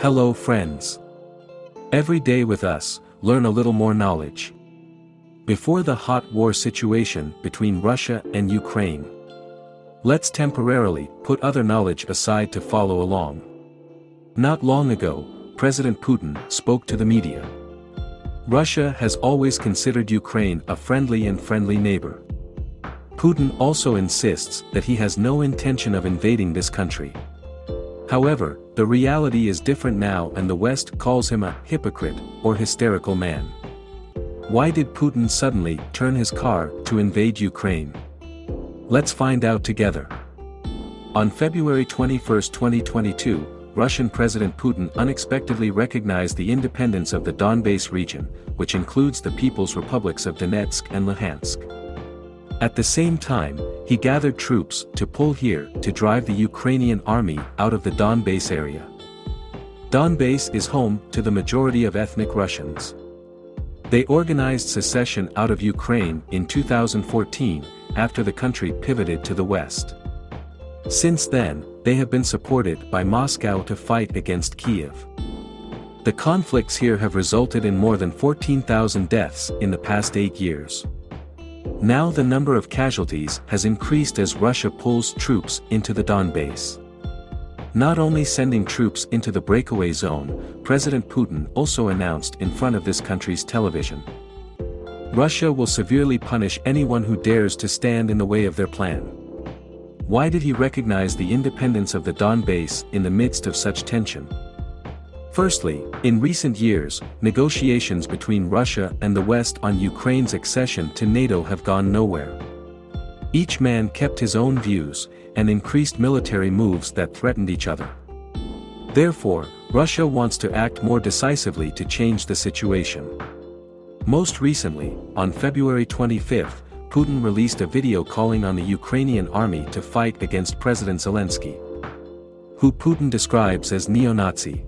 Hello friends. Every day with us, learn a little more knowledge. Before the hot war situation between Russia and Ukraine. Let's temporarily put other knowledge aside to follow along. Not long ago, President Putin spoke to the media. Russia has always considered Ukraine a friendly and friendly neighbor. Putin also insists that he has no intention of invading this country. However, the reality is different now and the West calls him a hypocrite or hysterical man. Why did Putin suddenly turn his car to invade Ukraine? Let's find out together. On February 21, 2022, Russian President Putin unexpectedly recognized the independence of the Donbass region, which includes the People's Republics of Donetsk and Luhansk. At the same time, he gathered troops to pull here to drive the Ukrainian army out of the Donbass area. Donbass is home to the majority of ethnic Russians. They organized secession out of Ukraine in 2014, after the country pivoted to the west. Since then, they have been supported by Moscow to fight against Kiev. The conflicts here have resulted in more than 14,000 deaths in the past eight years. Now the number of casualties has increased as Russia pulls troops into the Donbass. Not only sending troops into the breakaway zone, President Putin also announced in front of this country's television. Russia will severely punish anyone who dares to stand in the way of their plan. Why did he recognize the independence of the Donbass in the midst of such tension? Firstly, in recent years, negotiations between Russia and the West on Ukraine's accession to NATO have gone nowhere. Each man kept his own views, and increased military moves that threatened each other. Therefore, Russia wants to act more decisively to change the situation. Most recently, on February 25, Putin released a video calling on the Ukrainian army to fight against President Zelensky, who Putin describes as neo-Nazi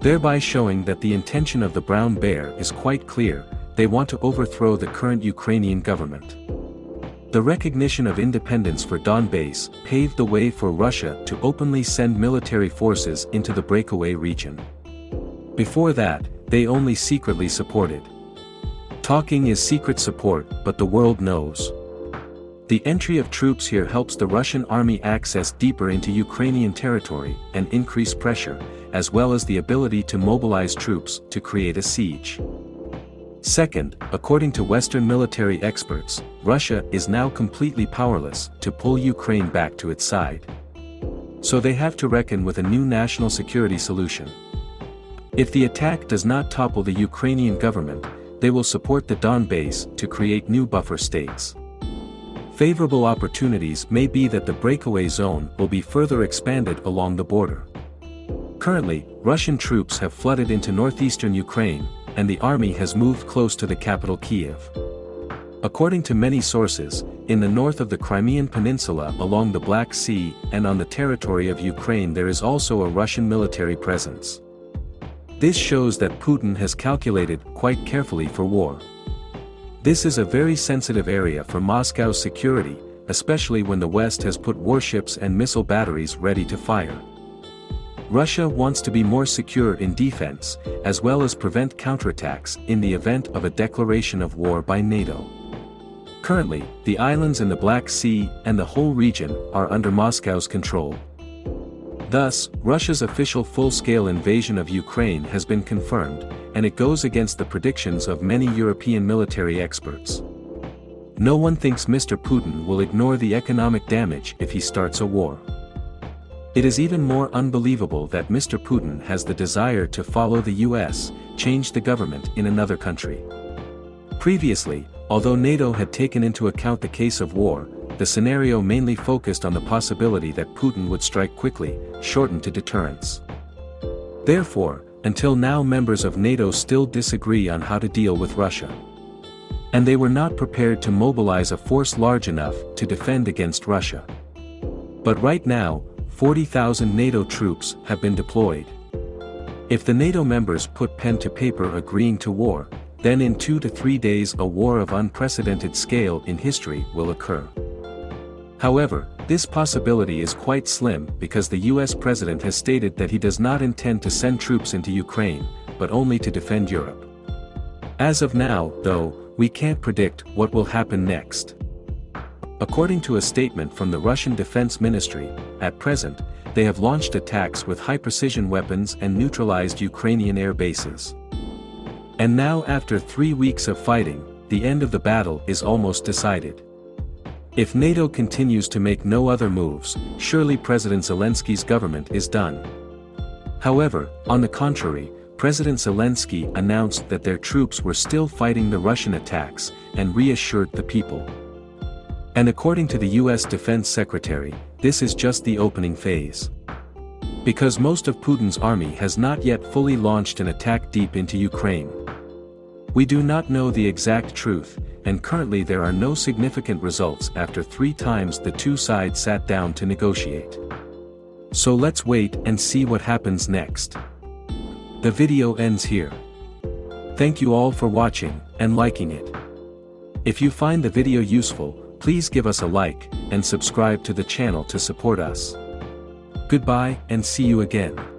thereby showing that the intention of the Brown Bear is quite clear, they want to overthrow the current Ukrainian government. The recognition of independence for Donbass paved the way for Russia to openly send military forces into the breakaway region. Before that, they only secretly supported. Talking is secret support but the world knows. The entry of troops here helps the Russian army access deeper into Ukrainian territory and increase pressure, as well as the ability to mobilize troops to create a siege. Second, according to Western military experts, Russia is now completely powerless to pull Ukraine back to its side. So they have to reckon with a new national security solution. If the attack does not topple the Ukrainian government, they will support the Donbass to create new buffer states. Favorable opportunities may be that the breakaway zone will be further expanded along the border. Currently, Russian troops have flooded into northeastern Ukraine, and the army has moved close to the capital Kiev. According to many sources, in the north of the Crimean Peninsula along the Black Sea and on the territory of Ukraine there is also a Russian military presence. This shows that Putin has calculated quite carefully for war. This is a very sensitive area for Moscow's security, especially when the West has put warships and missile batteries ready to fire. Russia wants to be more secure in defense, as well as prevent counterattacks in the event of a declaration of war by NATO. Currently, the islands in the Black Sea and the whole region are under Moscow's control. Thus, Russia's official full-scale invasion of Ukraine has been confirmed, and it goes against the predictions of many European military experts. No one thinks Mr. Putin will ignore the economic damage if he starts a war. It is even more unbelievable that Mr. Putin has the desire to follow the US, change the government in another country. Previously, although NATO had taken into account the case of war, the scenario mainly focused on the possibility that Putin would strike quickly, shortened to deterrence. Therefore, until now members of NATO still disagree on how to deal with Russia. And they were not prepared to mobilize a force large enough to defend against Russia. But right now, 40,000 NATO troops have been deployed. If the NATO members put pen to paper agreeing to war, then in two to three days a war of unprecedented scale in history will occur. However, This possibility is quite slim because the US president has stated that he does not intend to send troops into Ukraine, but only to defend Europe. As of now, though, we can't predict what will happen next. According to a statement from the Russian Defense Ministry, at present, they have launched attacks with high-precision weapons and neutralized Ukrainian air bases. And now after three weeks of fighting, the end of the battle is almost decided. If NATO continues to make no other moves, surely President Zelensky's government is done. However, on the contrary, President Zelensky announced that their troops were still fighting the Russian attacks, and reassured the people. And according to the US Defense Secretary, this is just the opening phase. Because most of Putin's army has not yet fully launched an attack deep into Ukraine. We do not know the exact truth, and currently there are no significant results after three times the two sides sat down to negotiate. So let's wait and see what happens next. The video ends here. Thank you all for watching, and liking it. If you find the video useful, please give us a like, and subscribe to the channel to support us. Goodbye and see you again.